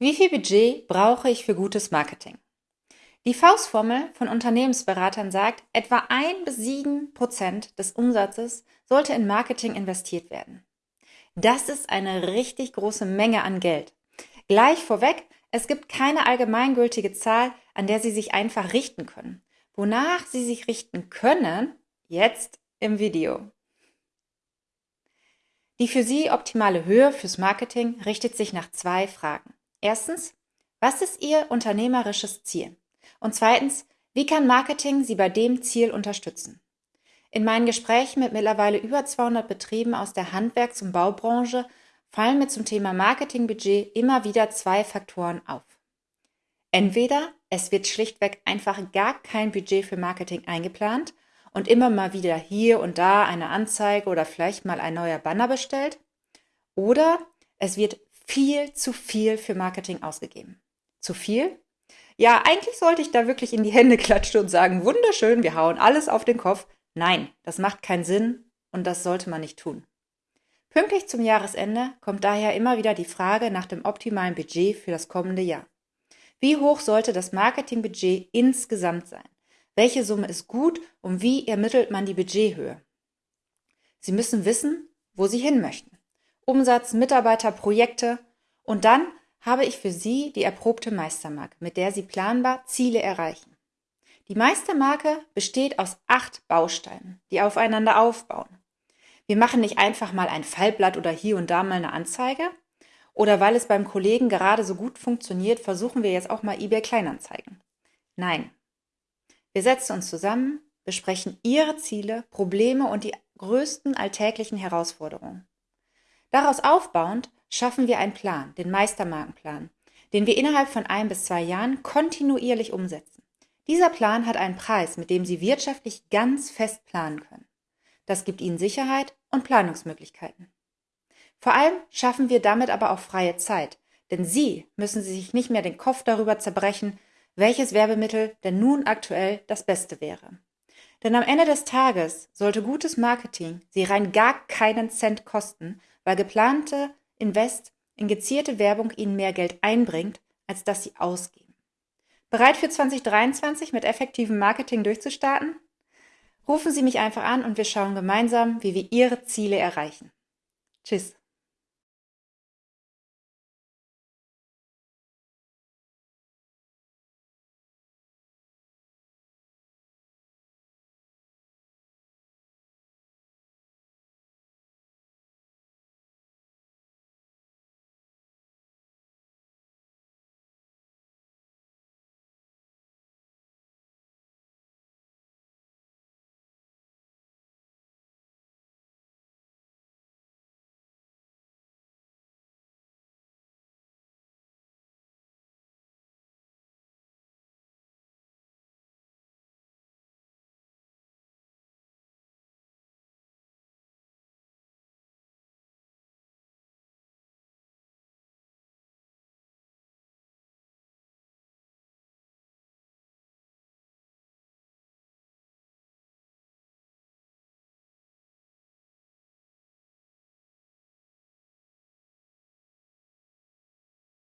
Wie viel Budget brauche ich für gutes Marketing? Die Faustformel von Unternehmensberatern sagt, etwa ein bis sieben Prozent des Umsatzes sollte in Marketing investiert werden. Das ist eine richtig große Menge an Geld. Gleich vorweg, es gibt keine allgemeingültige Zahl, an der Sie sich einfach richten können. Wonach Sie sich richten können, jetzt im Video. Die für Sie optimale Höhe fürs Marketing richtet sich nach zwei Fragen. Erstens, was ist Ihr unternehmerisches Ziel? Und zweitens, wie kann Marketing Sie bei dem Ziel unterstützen? In meinen Gesprächen mit mittlerweile über 200 Betrieben aus der Handwerks- und Baubranche fallen mir zum Thema Marketingbudget immer wieder zwei Faktoren auf. Entweder es wird schlichtweg einfach gar kein Budget für Marketing eingeplant und immer mal wieder hier und da eine Anzeige oder vielleicht mal ein neuer Banner bestellt, oder es wird viel zu viel für Marketing ausgegeben. Zu viel? Ja, eigentlich sollte ich da wirklich in die Hände klatschen und sagen, wunderschön, wir hauen alles auf den Kopf. Nein, das macht keinen Sinn und das sollte man nicht tun. Pünktlich zum Jahresende kommt daher immer wieder die Frage nach dem optimalen Budget für das kommende Jahr. Wie hoch sollte das Marketingbudget insgesamt sein? Welche Summe ist gut und wie ermittelt man die Budgethöhe? Sie müssen wissen, wo Sie hin möchten. Umsatz, Mitarbeiter, Projekte. Und dann habe ich für Sie die erprobte Meistermarke, mit der Sie planbar Ziele erreichen. Die Meistermarke besteht aus acht Bausteinen, die aufeinander aufbauen. Wir machen nicht einfach mal ein Fallblatt oder hier und da mal eine Anzeige. Oder weil es beim Kollegen gerade so gut funktioniert, versuchen wir jetzt auch mal eBay Kleinanzeigen. Nein. Wir setzen uns zusammen, besprechen Ihre Ziele, Probleme und die größten alltäglichen Herausforderungen. Daraus aufbauend schaffen wir einen Plan, den Meistermarkenplan, den wir innerhalb von ein bis zwei Jahren kontinuierlich umsetzen. Dieser Plan hat einen Preis, mit dem Sie wirtschaftlich ganz fest planen können. Das gibt Ihnen Sicherheit und Planungsmöglichkeiten. Vor allem schaffen wir damit aber auch freie Zeit, denn Sie müssen sich nicht mehr den Kopf darüber zerbrechen, welches Werbemittel denn nun aktuell das Beste wäre. Denn am Ende des Tages sollte gutes Marketing Sie rein gar keinen Cent kosten, weil geplante Invest in gezielte Werbung Ihnen mehr Geld einbringt, als dass Sie ausgeben. Bereit für 2023 mit effektivem Marketing durchzustarten? Rufen Sie mich einfach an und wir schauen gemeinsam, wie wir Ihre Ziele erreichen. Tschüss.